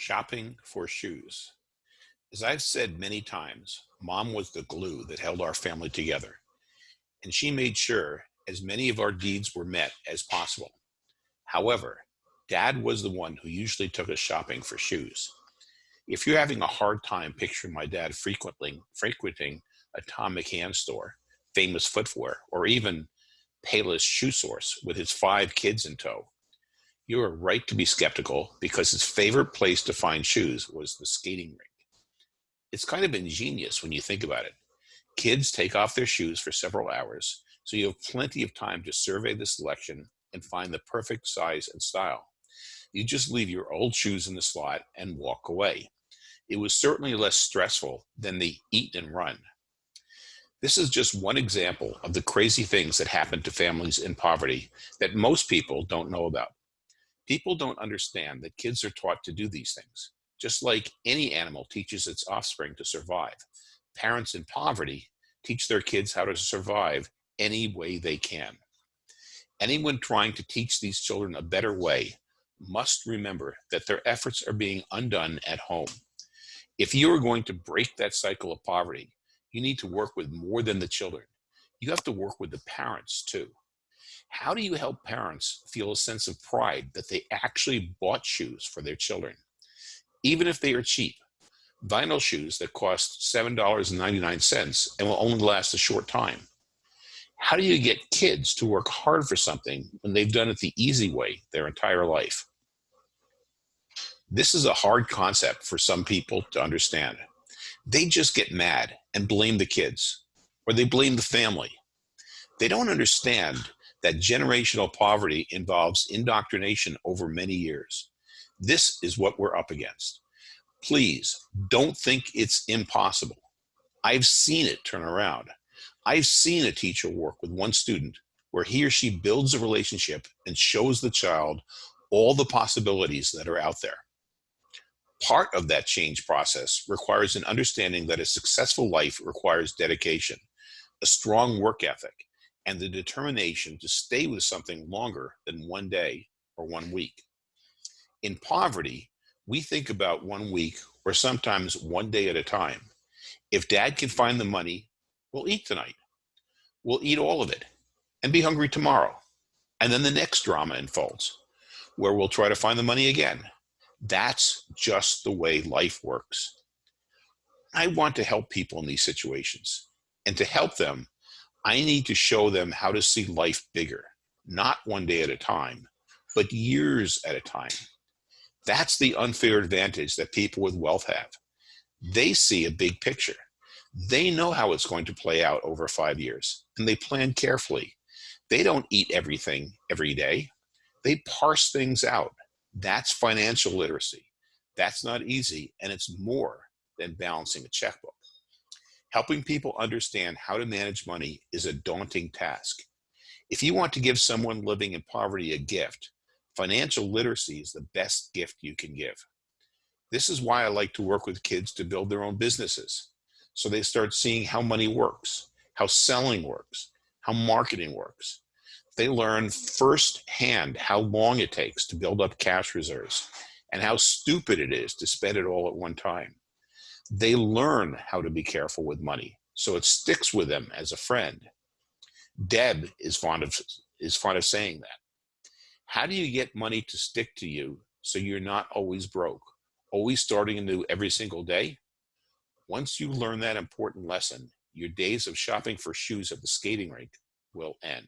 Shopping for shoes. As I've said many times, mom was the glue that held our family together, and she made sure as many of our needs were met as possible. However, dad was the one who usually took us shopping for shoes. If you're having a hard time picturing my dad frequenting a Thom McAn store, famous footwear, or even Payless Shoe Source with his five kids in tow, you are right to be skeptical because his favorite place to find shoes was the skating rink. It's kind of ingenious when you think about it. Kids take off their shoes for several hours, so you have plenty of time to survey the selection and find the perfect size and style. You just leave your old shoes in the slot and walk away. It was certainly less stressful than the eat and run. This is just one example of the crazy things that happen to families in poverty that most people don't know about. People don't understand that kids are taught to do these things. Just like any animal teaches its offspring to survive, parents in poverty teach their kids how to survive any way they can. Anyone trying to teach these children a better way must remember that their efforts are being undone at home. If you are going to break that cycle of poverty, you need to work with more than the children. You have to work with the parents too. How do you help parents feel a sense of pride that they actually bought shoes for their children? Even if they are cheap, vinyl shoes that cost $7.99 and will only last a short time. How do you get kids to work hard for something when they've done it the easy way their entire life? This is a hard concept for some people to understand. They just get mad and blame the kids, or they blame the family. They don't understand that generational poverty involves indoctrination over many years. This is what we're up against. Please don't think it's impossible. I've seen it turn around. I've seen a teacher work with one student where he or she builds a relationship and shows the child all the possibilities that are out there. Part of that change process requires an understanding that a successful life requires dedication, a strong work ethic, and the determination to stay with something longer than one day or one week. In poverty, we think about one week or sometimes one day at a time. If dad can find the money, we'll eat tonight. We'll eat all of it and be hungry tomorrow. And then the next drama unfolds where we'll try to find the money again. That's just the way life works. I want to help people in these situations. And to help them, I need to show them how to see life bigger, not one day at a time, but years at a time. That's the unfair advantage that people with wealth have. They see a big picture. They know how it's going to play out over five years, and they plan carefully. They don't eat everything every day. They parse things out. That's financial literacy. That's not easy, and it's more than balancing a checkbook. Helping people understand how to manage money is a daunting task. If you want to give someone living in poverty a gift, financial literacy is the best gift you can give. This is why I like to work with kids to build their own businesses. So they start seeing how money works, how selling works, how marketing works. They learn firsthand how long it takes to build up cash reserves and how stupid it is to spend it all at one time they learn how to be careful with money. So it sticks with them as a friend. Deb is fond of, is fond of saying that. How do you get money to stick to you so you're not always broke, always starting anew every single day? Once you learn that important lesson, your days of shopping for shoes at the skating rink will end.